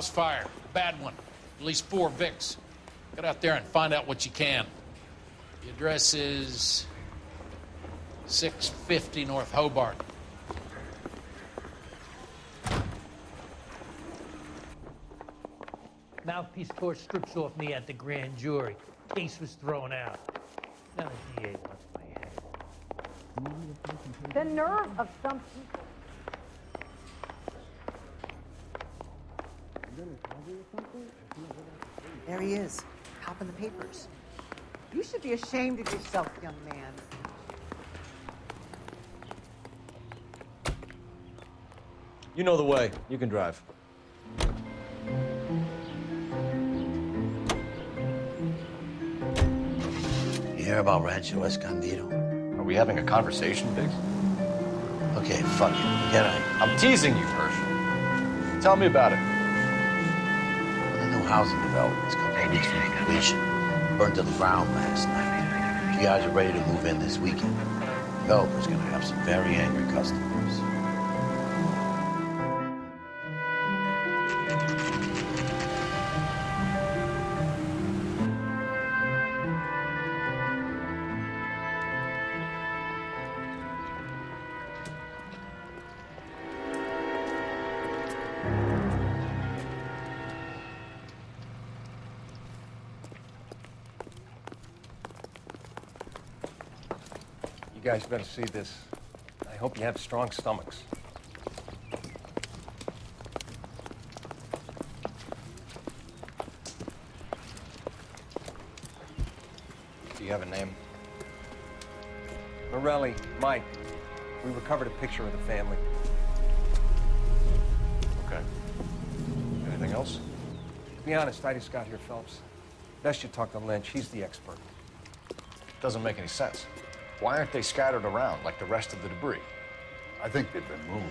House fire. Bad one. At least four Vicks. Get out there and find out what you can. The address is 650 North Hobart. Mouthpiece tore strips off me at the grand jury. Case was thrown out. Now the DA wants my head. The nerve of some people. There he is, copping the papers. You should be ashamed of yourself, young man. You know the way. You can drive. You hear about Rancho Escondido? Are we having a conversation, Biggs? Okay, fuck it. Get out. I'm teasing you, Herschel. Tell me about it. Housing development's come eight weeks from completion. Burned to the ground last night. You guys are ready to move in this weekend. Developer's gonna have some very angry customers. Guys better see this. I hope you have strong stomachs. Do you have a name? Morelli, Mike, we recovered a picture of the family. Okay. Anything else? To be honest, I just got here, Phelps. Best you talk to Lynch. He's the expert. Doesn't make any sense. Why aren't they scattered around like the rest of the debris? I think they've been moved.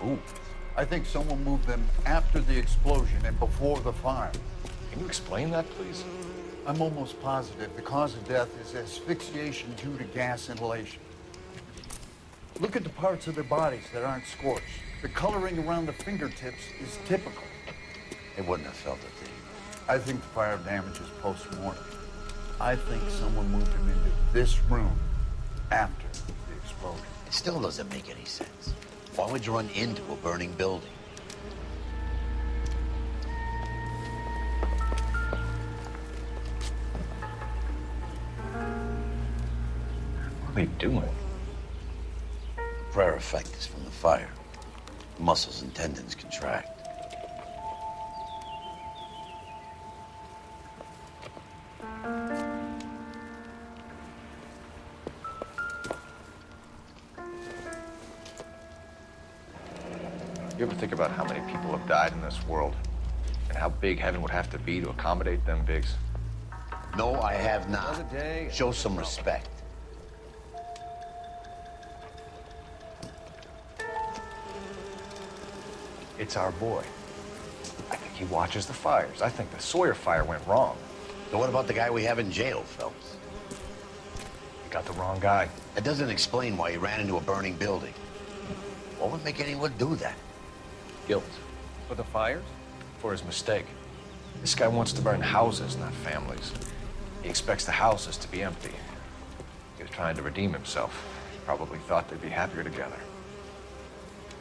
Moved? I think someone moved them after the explosion and before the fire. Can you explain that, please? I'm almost positive the cause of death is asphyxiation due to gas inhalation. Look at the parts of their bodies that aren't scorched. The coloring around the fingertips is typical. They wouldn't have felt it, Dave. I think the fire damage is post-mortem. I think someone moved him into this room after the explosion. It still doesn't make any sense. Why would you run into a burning building? What are they doing? Prayer effect is from the fire. The muscles and tendons contract. You ever think about how many people have died in this world? And how big heaven would have to be to accommodate them, Biggs? No, I have not. Day. Show some respect. It's our boy. I think he watches the fires. I think the Sawyer fire went wrong. And what about the guy we have in jail, Phelps? You got the wrong guy. That doesn't explain why he ran into a burning building. What would make anyone do that? Guilt For the fires? for his mistake. This guy wants to burn houses, not families. He expects the houses to be empty. He was trying to redeem himself. He probably thought they'd be happier together.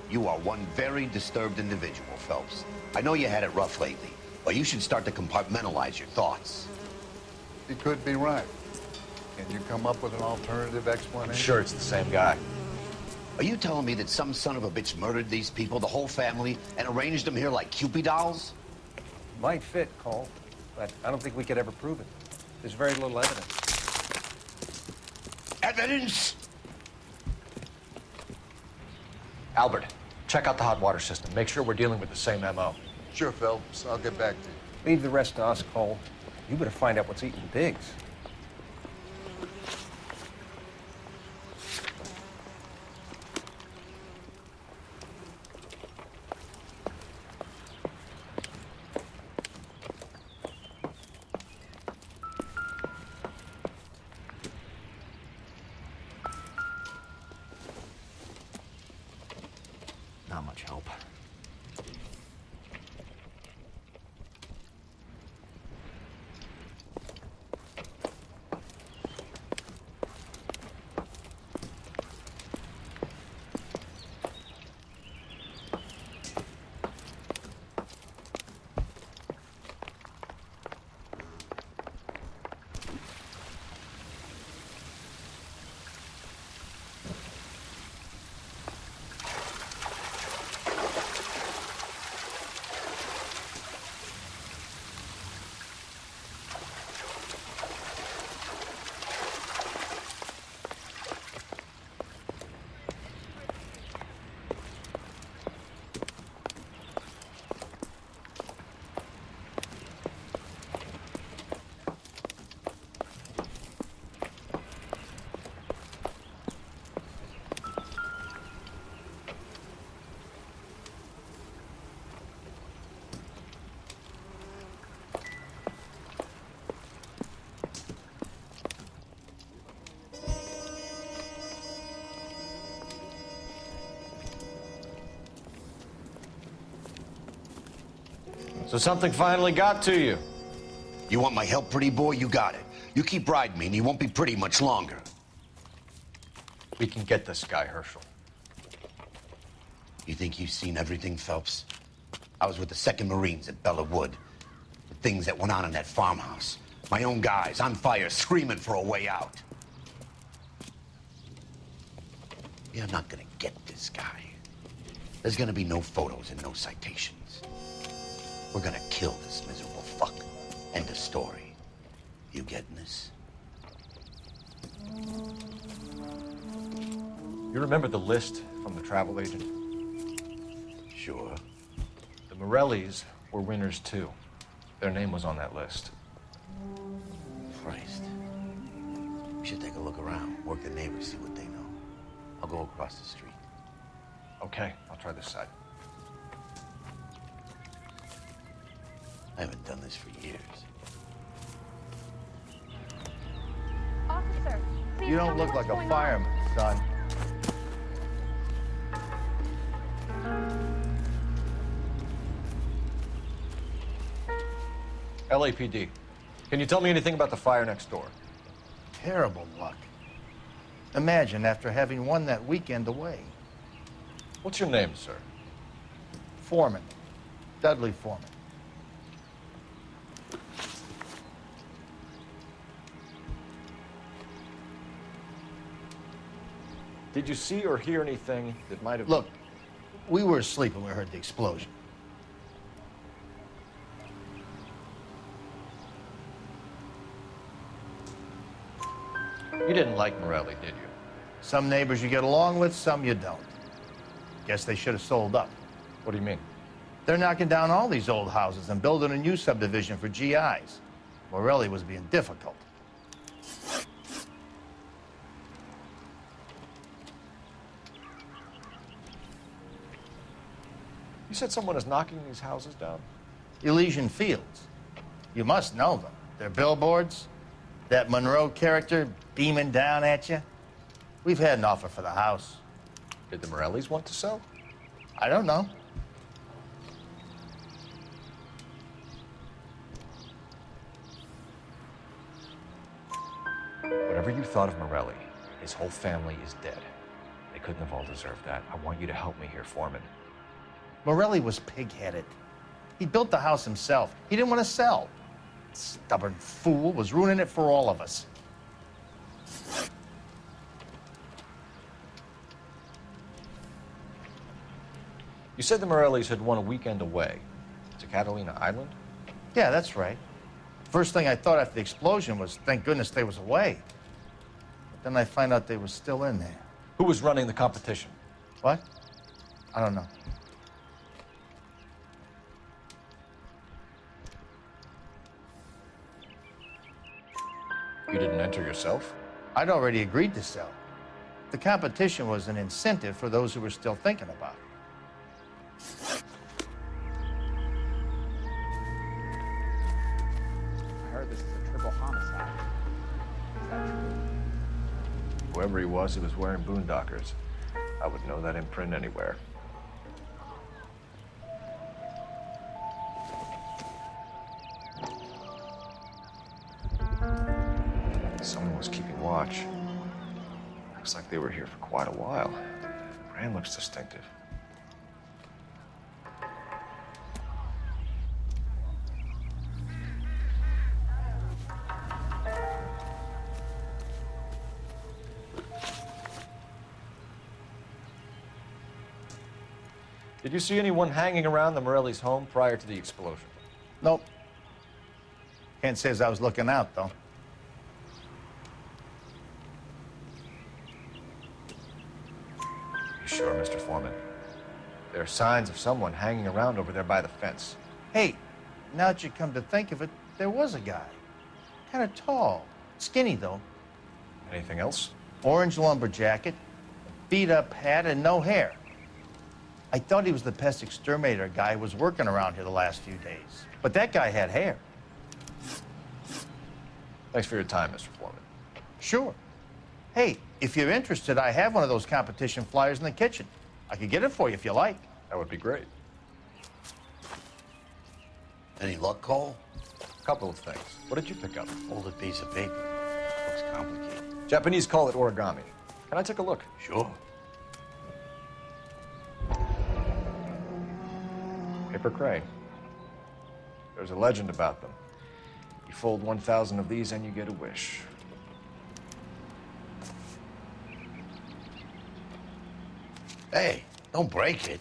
You are one very disturbed individual, Phelps. I know you had it rough lately, but you should start to compartmentalize your thoughts. He could be right. Can you come up with an alternative explanation? I'm sure it's the same guy. Are you telling me that some son of a bitch murdered these people, the whole family, and arranged them here like Kewpie dolls? Might fit, Cole, but I don't think we could ever prove it. There's very little evidence. Evidence? Albert, check out the hot water system. Make sure we're dealing with the same MO. Sure, Phelps. I'll get back to you. Leave the rest to us, Cole. You better find out what's eating Biggs. So something finally got to you. You want my help, pretty boy? You got it. You keep riding me, and you won't be pretty much longer. We can get this guy, Herschel. You think you've seen everything, Phelps? I was with the 2nd Marines at Belleau Wood. The things that went on in that farmhouse. My own guys on fire, screaming for a way out. You're not gonna get this guy. There's gonna be no photos and no citations. We're gonna kill this miserable fuck. End of story. You getting this? You remember the list from the travel agent? Sure. The Morellis were winners too. Their name was on that list. Christ. We should take a look around, work the neighbors, see what they know. I'll go across the street. Okay, I'll try this side. I haven't done this for years. Officer, please You don't look like a going on. fireman, son. LAPD. Can you tell me anything about the fire next door? Terrible luck. Imagine after having won that weekend away. What's your name, sir? Foreman. Dudley Foreman. Did you see or hear anything that might have... Look, we were asleep when we heard the explosion. You didn't like Morelli, did you? Some neighbors you get along with, some you don't. Guess they should have sold up. What do you mean? They're knocking down all these old houses and building a new subdivision for GIs. Morelli was being difficult. Said someone is knocking these houses down? Elysian Fields. You must know them. They're billboards. That Monroe character beaming down at you. We've had an offer for the house. Did the Morellis want to sell? I don't know. Whatever you thought of Morelli, his whole family is dead. They couldn't have all deserved that. I want you to help me here, Foreman. Morelli was pig-headed. He built the house himself. He didn't want to sell. Stubborn fool was ruining it for all of us. You said the Morellis had won a weekend away to Catalina Island? Yeah, that's right. First thing I thought after the explosion was, thank goodness they was away. But then I find out they was still in there. Who was running the competition? What? I don't know. You didn't enter yourself? I'd already agreed to sell. The competition was an incentive for those who were still thinking about it. I heard this is a triple homicide. Whoever he was, he was wearing boondockers. I would know that imprint anywhere. Looks distinctive. Did you see anyone hanging around the Morelli's home prior to the explosion? Nope. Can't say as I was looking out, though. Signs of someone hanging around over there by the fence. Hey, now that you come to think of it, there was a guy. Kind of tall. Skinny, though. Anything else? Orange lumber jacket, beat up hat, and no hair. I thought he was the pest exterminator guy who was working around here the last few days. But that guy had hair. Thanks for your time, Mr. Foreman. Sure. Hey, if you're interested, I have one of those competition flyers in the kitchen. I could get it for you if you like. That would be great. Any luck, Cole? A couple of things. What did you pick up? Folded piece of paper. Looks complicated. Japanese call it origami. Can I take a look? Sure. Paper crane. There's a legend about them. You fold 1,000 of these and you get a wish. Hey, don't break it.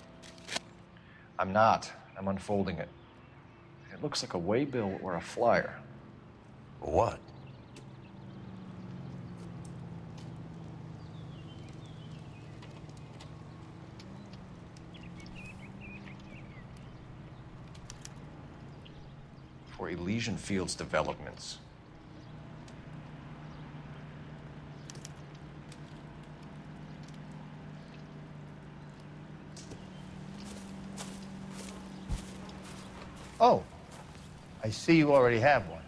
I'm not. I'm unfolding it. It looks like a waybill or a flyer. What? For Elysian Fields developments. Oh, I see you already have one.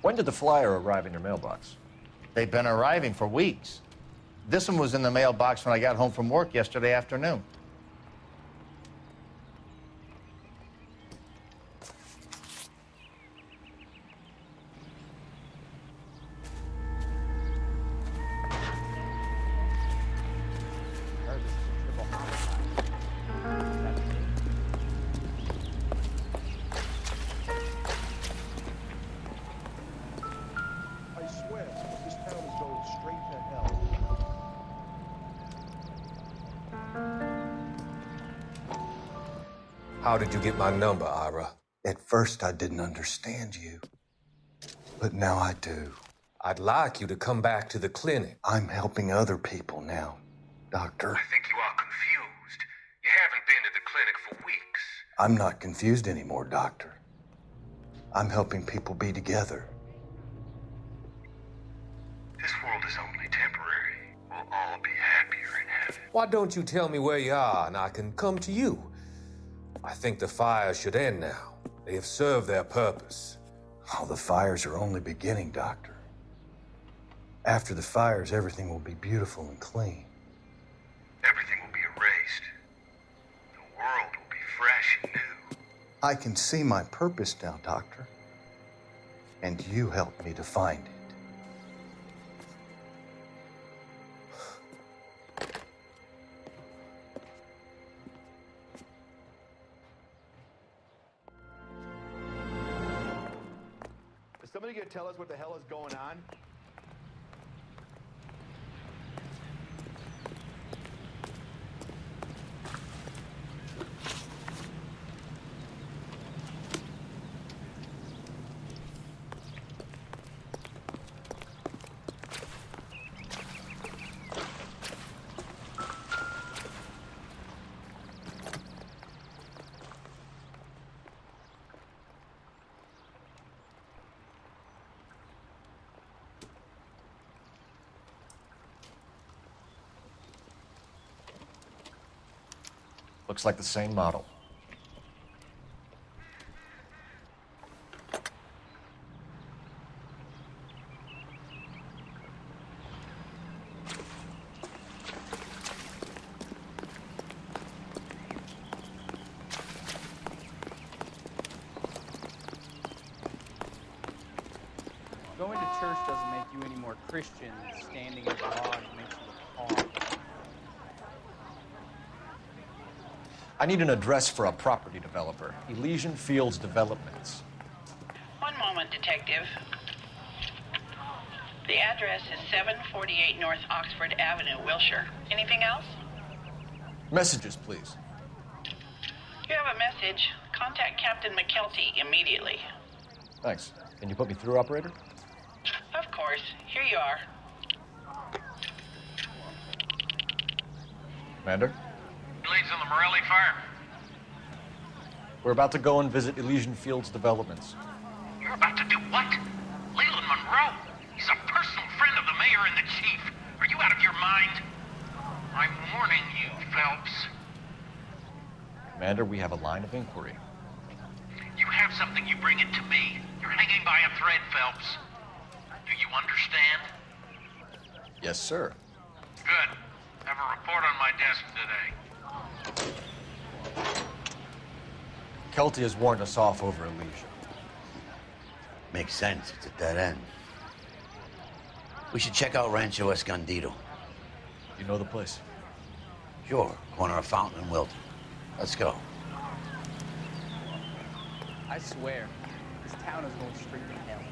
When did the flyer arrive in your mailbox? They've been arriving for weeks. This one was in the mailbox when I got home from work yesterday afternoon. Did you get my number, Ira? At first, I didn't understand you. But now I do. I'd like you to come back to the clinic. I'm helping other people now, Doctor. I think you are confused. You haven't been to the clinic for weeks. I'm not confused anymore, Doctor. I'm helping people be together. This world is only temporary. We'll all be happier in heaven. Why don't you tell me where you are and I can come to you? I think the fires should end now. They have served their purpose. Oh, the fires are only beginning, Doctor. After the fires, everything will be beautiful and clean. Everything will be erased. The world will be fresh and new. I can see my purpose now, Doctor. And you helped me to find it. Tell us what the hell is going on? Looks like the same model. Going to church doesn't make you any more Christian than standing in a garage makes you a pawn. I need an address for a property developer. Elysian Fields Developments. One moment, Detective. The address is 748 North Oxford Avenue, Wilshire. Anything else? Messages, please. You have a message. Contact Captain McKelty immediately. Thanks. Can you put me through, operator? Of course. Here you are. Commander? The Morelli fire. We're about to go and visit Elysian Fields Developments. You're about to do what? Leland Monroe. He's a personal friend of the mayor and the chief. Are you out of your mind? I'm warning you, Phelps. Commander, we have a line of inquiry. You have something, you bring it to me. You're hanging by a thread, Phelps. Do you understand? Yes, sir. Good. Have a report on my desk today. Kelty has warned us off over Elysia. Makes sense. It's at dead end. We should check out Rancho Escondido. You know the place? Sure. Corner of Fountain and Wilton. Let's go. I swear, this town is going straight to hell.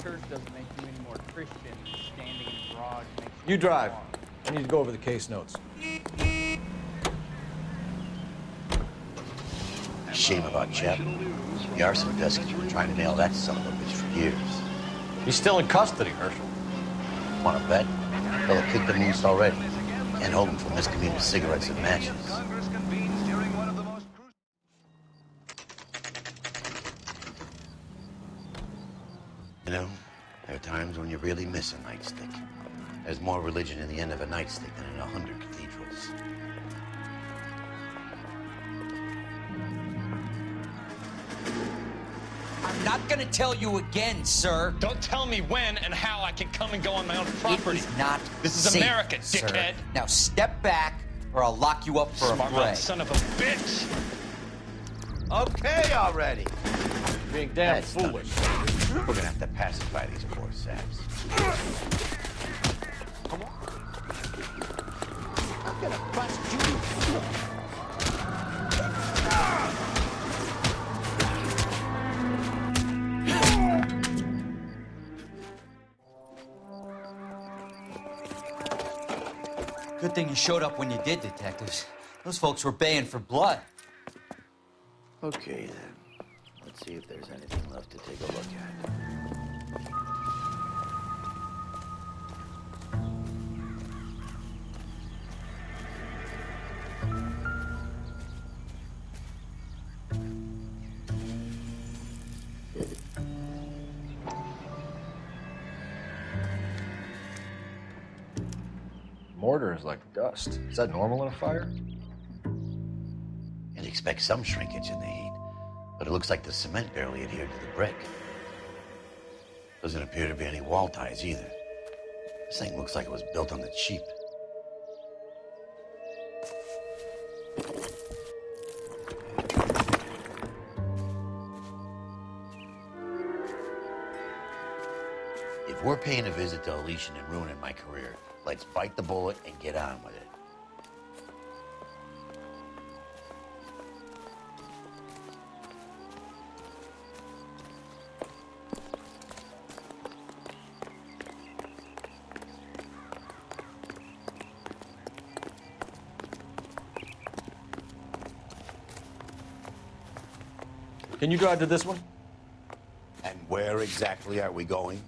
Going church doesn't make you any more Christian standing in a garage makes You drive. I need to go over the case notes. Shame about Chap. The arson desk has been trying to nail that son of a bitch for years. He's still in custody, Herschel. Want to bet? Fella kicked him loose already. And hold him for miscommunicated cigarettes and matches. You know, there are times when you really miss a nightstick. There's more religion in the end of a nightstick than in a hundred cathedrals. I'm not gonna tell you again, sir. Don't tell me when and how I can come and go on my own property. It is not This is safe, America, sir. dickhead. Now step back, or I'll lock you up for Smart a bray. mouth son of a bitch. Okay already. Being damn That's foolish. We're gonna have to pacify these poor saps. Good thing you showed up when you did, detectives. Those folks were baying for blood. Okay then. Let's see if there's anything left to take a look at. Is. Is that normal in a fire? You'd expect some shrinkage in the heat, but it looks like the cement barely adhered to the brick. Doesn't appear to be any wall ties either. This thing looks like it was built on the cheap. If we're paying a visit to Elysian and ruining my career, Let's bite the bullet and get on with it. Can you drive to this one? And where exactly are we going?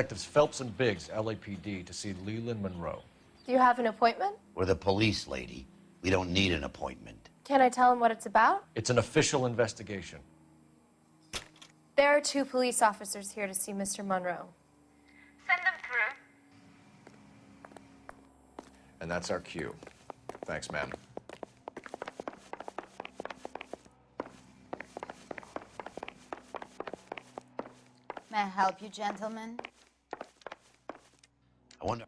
Detectives Phelps and Biggs, LAPD, to see Leland Monroe. Do you have an appointment? We're the police, lady. We don't need an appointment. Can I tell him what it's about? It's an official investigation. There are two police officers here to see Mr. Monroe. Send them through. And that's our cue. Thanks, ma'am. May I help you, gentlemen? I wonder.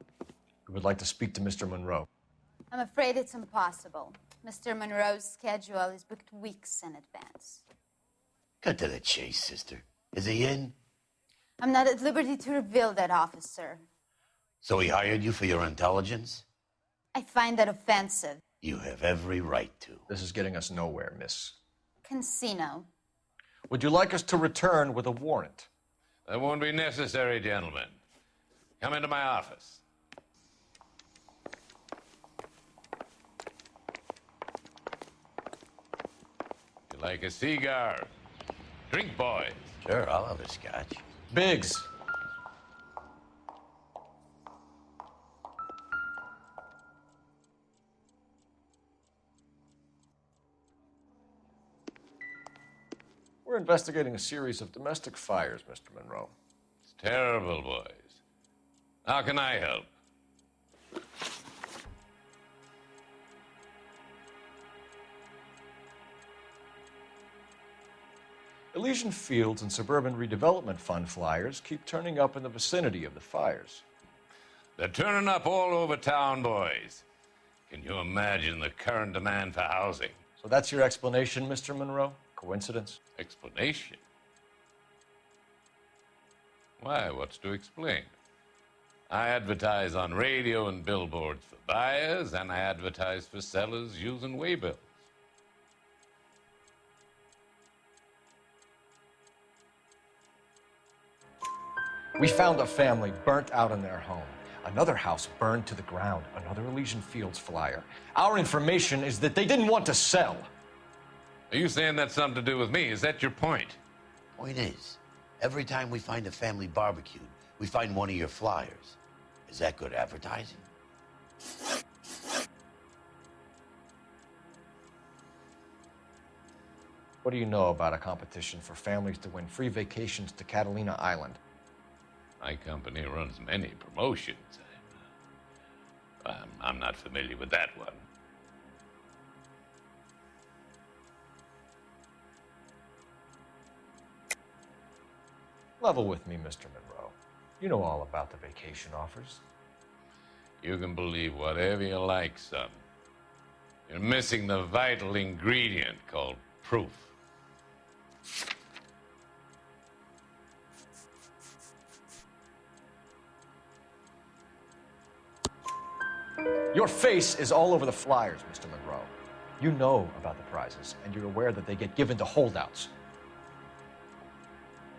We would like to speak to Mr. Monroe. I'm afraid it's impossible. Mr. Monroe's schedule is booked weeks in advance. Cut to the chase, sister. Is he in? I'm not at liberty to reveal that, officer. So he hired you for your intelligence? I find that offensive. You have every right to. This is getting us nowhere, miss. Casino. Would you like us to return with a warrant? That won't be necessary, gentlemen. Come into my office. You like a cigar? Drink, boys. Sure, I'll have a scotch. Biggs. We're investigating a series of domestic fires, Mr. Monroe. It's terrible, boys. How can I help? Elysian Fields and Suburban Redevelopment Fund flyers keep turning up in the vicinity of the fires. They're turning up all over town, boys. Can you imagine the current demand for housing? So that's your explanation, Mr. Monroe? Coincidence? Explanation? Why, what's to explain? I advertise on radio and billboards for buyers, and I advertise for sellers using waybills. We found a family burnt out in their home. Another house burned to the ground. Another Elysian Fields flyer. Our information is that they didn't want to sell. Are you saying that's something to do with me? Is that your point? Point is, every time we find a family barbecued, we find one of your flyers. Is that good advertising? What do you know about a competition for families to win free vacations to Catalina Island? My company runs many promotions. I'm, I'm, I'm not familiar with that one. Level with me, Mr. Monroe. You know all about the vacation offers. You can believe whatever you like, son. You're missing the vital ingredient called proof. Your face is all over the flyers, Mr. Monroe. You know about the prizes, and you're aware that they get given to holdouts.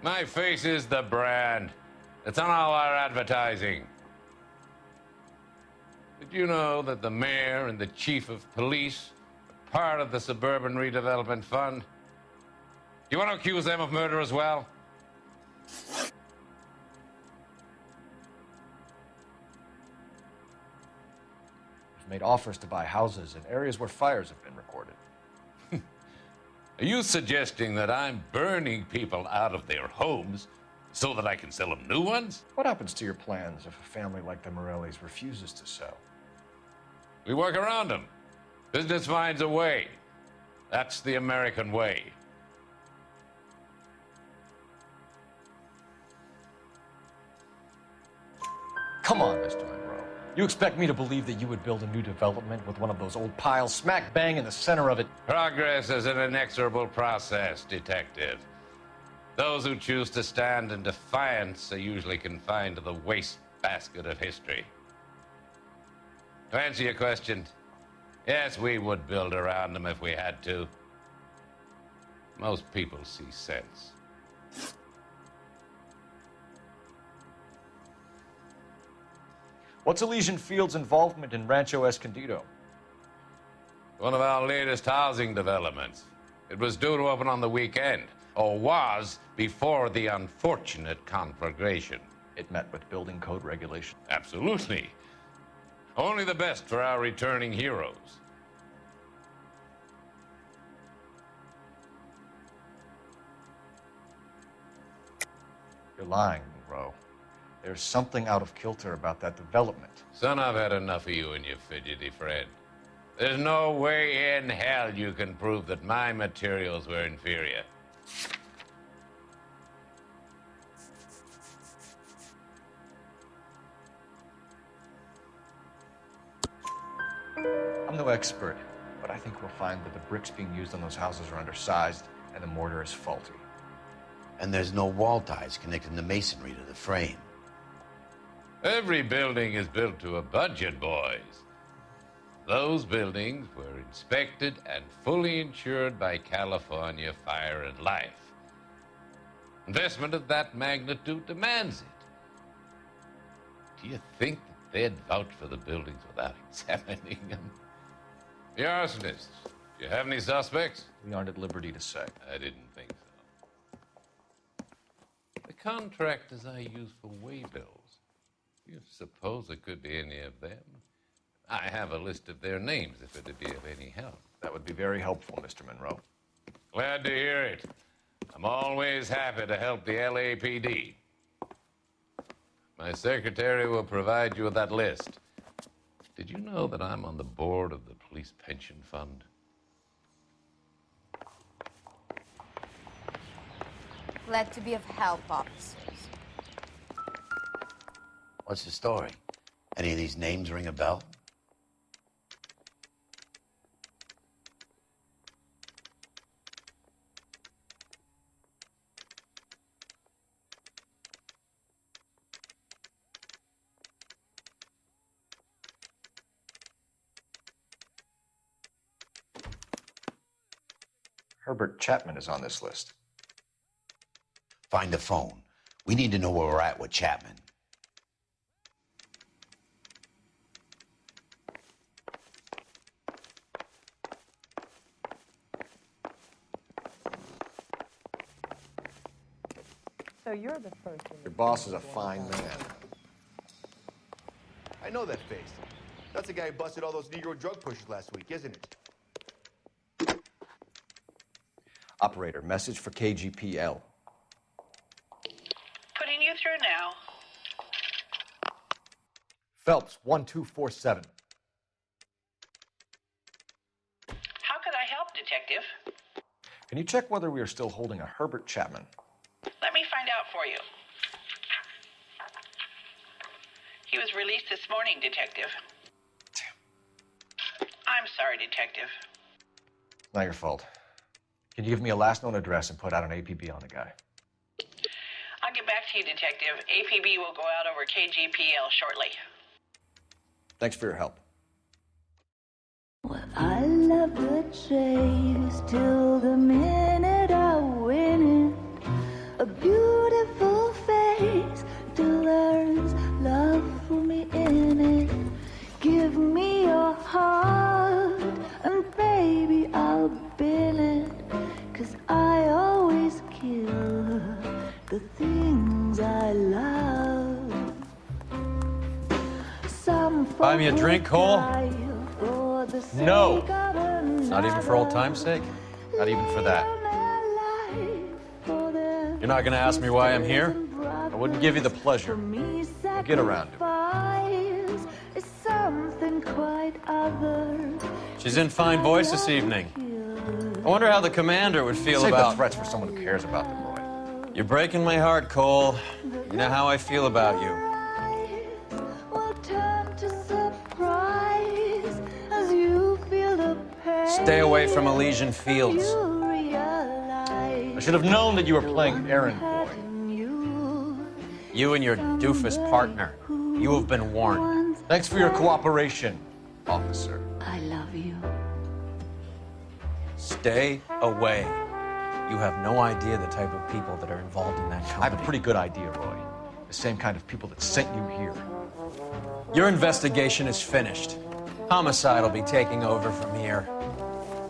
My face is the brand. It's on all our advertising. Did you know that the mayor and the chief of police are part of the Suburban Redevelopment Fund? Do you want to accuse them of murder as well? We've made offers to buy houses in areas where fires have been recorded. Are you suggesting that I'm burning people out of their homes so that I can sell them new ones? What happens to your plans if a family like the Morellis refuses to sell? We work around them. Business finds a way. That's the American way. Come on, Mr. Monroe. You expect me to believe that you would build a new development with one of those old piles smack bang in the center of it? Progress is an inexorable process, Detective. Those who choose to stand in defiance are usually confined to the wastebasket of history. To answer your question, yes, we would build around them if we had to. Most people see sense. What's Elysian Field's involvement in Rancho Escondido? One of our latest housing developments. It was due to open on the weekend, or was before the unfortunate conflagration. It met with building code regulation. Absolutely. Only the best for our returning heroes. You're lying, Monroe. There's something out of kilter about that development. Son, I've had enough of you and your fidgety friend. There's no way in hell you can prove that my materials were inferior. No expert, but I think we'll find that the bricks being used on those houses are undersized and the mortar is faulty. And there's no wall ties connecting the masonry to the frame. Every building is built to a budget, boys. Those buildings were inspected and fully insured by California Fire and Life. Investment of that magnitude demands it. Do you think that they'd vouch for the buildings without examining them? The arsonists, do you have any suspects? We aren't at liberty to say. I didn't think so. The contractors I use for waybills, do you suppose it could be any of them? I have a list of their names if it'd be of any help. That would be very helpful, Mr. Monroe. Glad to hear it. I'm always happy to help the LAPD. My secretary will provide you with that list. Did you know that I'm on the board of the police pension fund? Glad to be of help, officers. What's the story? Any of these names ring a bell? Herbert Chapman is on this list. Find the phone. We need to know where we're at with Chapman. So you're the person. Your boss is a fine man. I know that face. That's the guy who busted all those Negro drug pushers last week, isn't it? Operator, message for KGPL. Putting you through now. Phelps, 1247. How could I help, Detective? Can you check whether we are still holding a Herbert Chapman? Let me find out for you. He was released this morning, Detective. I'm sorry, Detective. Not your fault. Can you give me a last known address and put out an APB on the guy? I'll get back to you, Detective. APB will go out over KGPL shortly. Thanks for your help. I love the chase till the minute I win it. A beautiful face till there's love for me in it. Give me your heart, I always kill the things I love. Some Buy me a drink, Cole? No. Not even for old time's sake? Not even for that. You're not gonna ask me why I'm here? I wouldn't give you the pleasure. We'll get around to it. sacrifice is something quite other. She's in fine voice this evening. I wonder how the commander would feel Save about... threats for someone who cares about them, Roy. You're breaking my heart, Cole. You know how I feel about you. Stay away from Elysian Fields. I should have known that you were playing errand boy. You and your doofus partner. You have been warned. Thanks for your cooperation, officer. I love you. Stay away. You have no idea the type of people that are involved in that company. I have a pretty good idea, Roy. The same kind of people that sent you here. Your investigation is finished. Homicide will be taking over from here.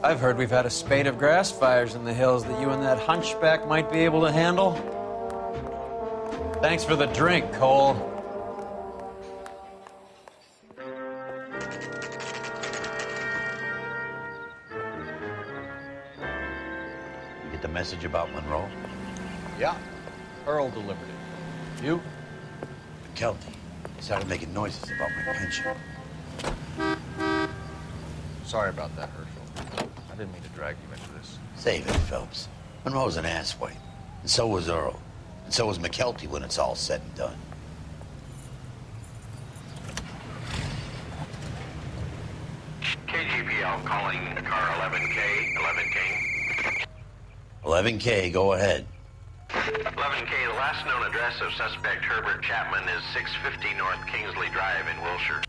I've heard we've had a spate of grass fires in the hills that you and that hunchback might be able to handle. Thanks for the drink, Cole. Message about Monroe? Yeah, Earle delivered it. You? McKelty started making noises about my pension. Sorry about that, Herschel. I didn't mean to drag you into this. Save it, Phelps. Monroe's an asswipe. And so was Earle. And so was McKelty when it's all said and done. KGPL calling car 11K, 11 King. 11K, go ahead. 11K, the last known address of suspect Herbert Chapman is 650 North Kingsley Drive in Wilshire.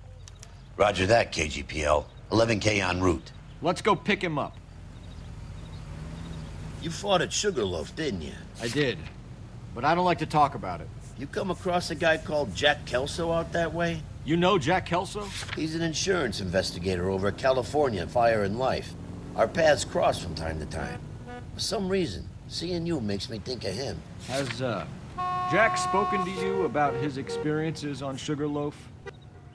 Roger that, KGPL. 11K en route. Let's go pick him up. You fought at Sugarloaf, didn't you? I did. But I don't like to talk about it. You come across a guy called Jack Kelso out that way? You know Jack Kelso? He's an insurance investigator over at California Fire and Life. Our paths cross from time to time. For some reason, seeing you makes me think of him. Has, uh, Jack spoken to you about his experiences on Sugarloaf?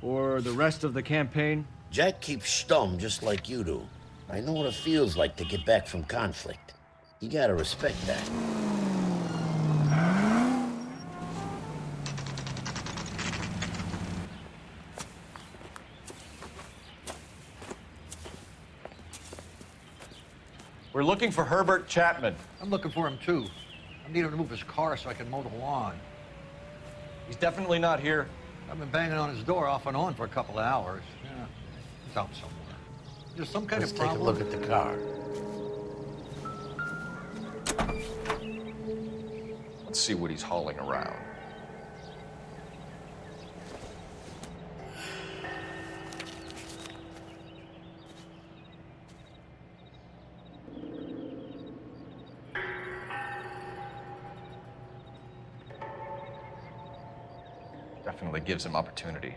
Or the rest of the campaign? Jack keeps stum just like you do. I know what it feels like to get back from conflict. You gotta respect that. We're looking for Herbert Chapman. I'm looking for him too. I need him to move his car so I can mow the lawn. He's definitely not here. I've been banging on his door off and on for a couple of hours. Yeah, he's out somewhere. There's some kind Let's of take a look at the car. Let's see what he's hauling around. Gives him opportunity.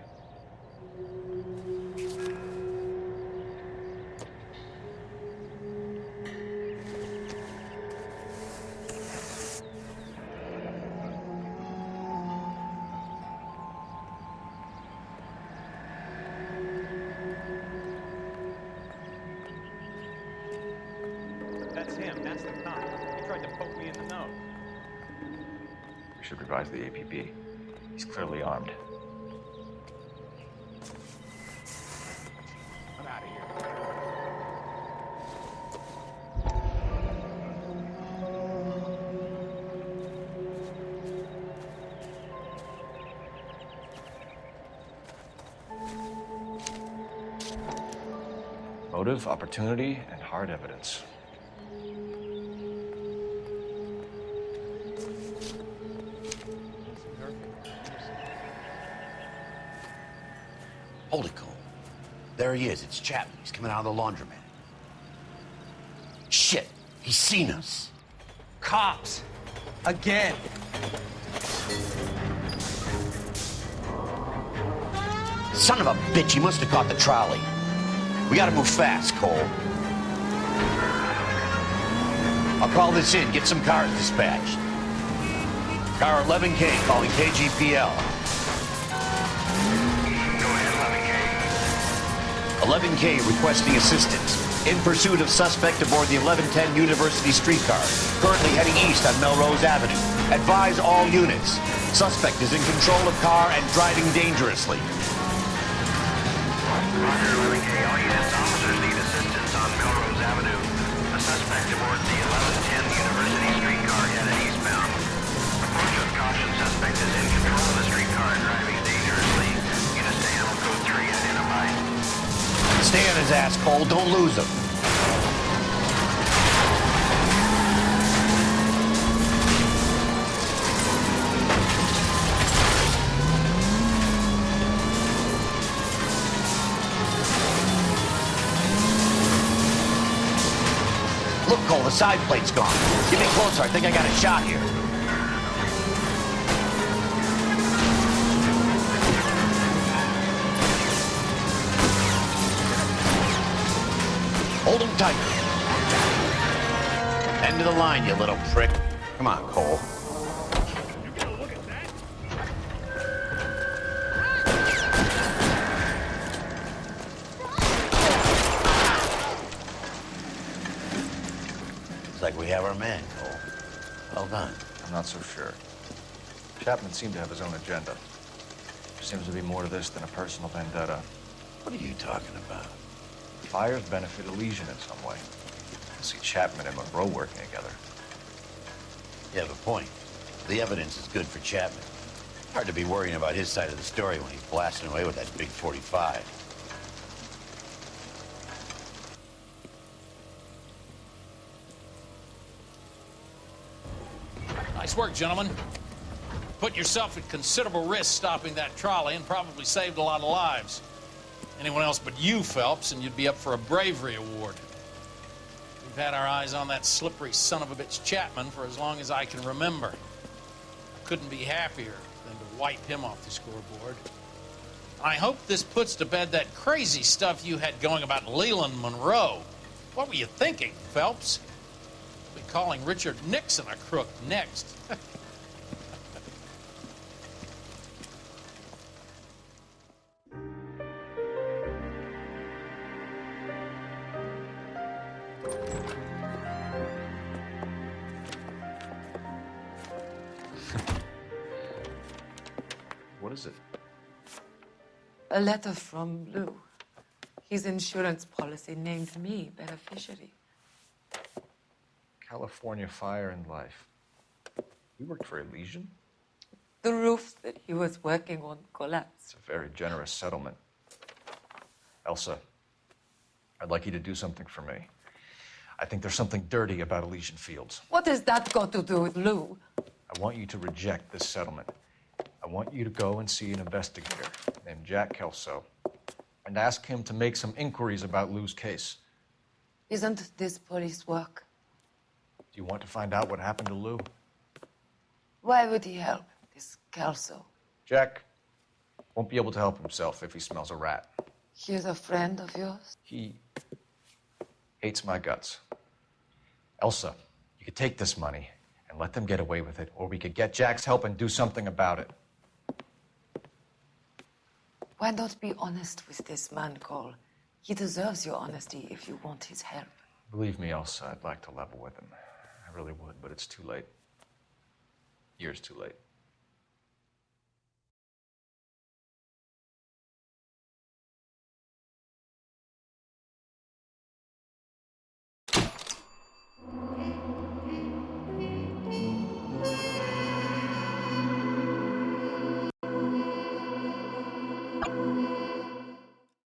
Motive, opportunity, and hard evidence. Hold it, Cole. There he is. It's Chapman. He's coming out of the laundromat. Shit! He's seen us. Cops. Again. Son of a bitch, he must have caught the trolley. We gotta move fast, Cole. I'll call this in, get some cars dispatched. Car 11K calling KGPL. 11K requesting assistance. In pursuit of suspect aboard the 1110 University streetcar, currently heading east on Melrose Avenue. Advise all units. Suspect is in control of car and driving dangerously. asshole. Don't lose him. Look, Cole, the side plate's gone. Get me closer. I think I got a shot here. The line, you little prick. Come on, Cole. Looks like we have our man, Cole. Well done. I'm not so sure. Chapman seemed to have his own agenda. There seems to be more to this than a personal vendetta. What are you talking about? Fires benefit Elysian in some way. I see Chapman and Monroe working together. You have a point. The evidence is good for Chapman. Hard to be worrying about his side of the story when he's blasting away with that big 45. Nice work, gentlemen. Put yourself at considerable risk stopping that trolley and probably saved a lot of lives. Anyone else but you, Phelps, and you'd be up for a bravery award. We've had our eyes on that slippery son of a bitch Chapman for as long as I can remember. I couldn't be happier than to wipe him off the scoreboard. I hope this puts to bed that crazy stuff you had going about Leland Monroe. What were you thinking, Phelps? Be calling Richard Nixon a crook next. A letter from Lou. His insurance policy named me beneficiary. California Fire and Life. You worked for Elysian? The roof that he was working on collapsed. It's a very generous settlement. Elsa, I'd like you to do something for me. I think there's something dirty about Elysian Fields. What has that got to do with Lou? I want you to reject this settlement. I want you to go and see an investigator named Jack Kelso and ask him to make some inquiries about Lou's case. Isn't this police work? Do you want to find out what happened to Lou? Why would he help this Kelso? Jack won't be able to help himself if he smells a rat. He's a friend of yours? He hates my guts. Elsa, you could take this money and let them get away with it, or we could get Jack's help and do something about it. Why not be honest with this man, Cole? He deserves your honesty if you want his help. Believe me, Elsa, I'd like to level with him. I really would, but it's too late. Years too late.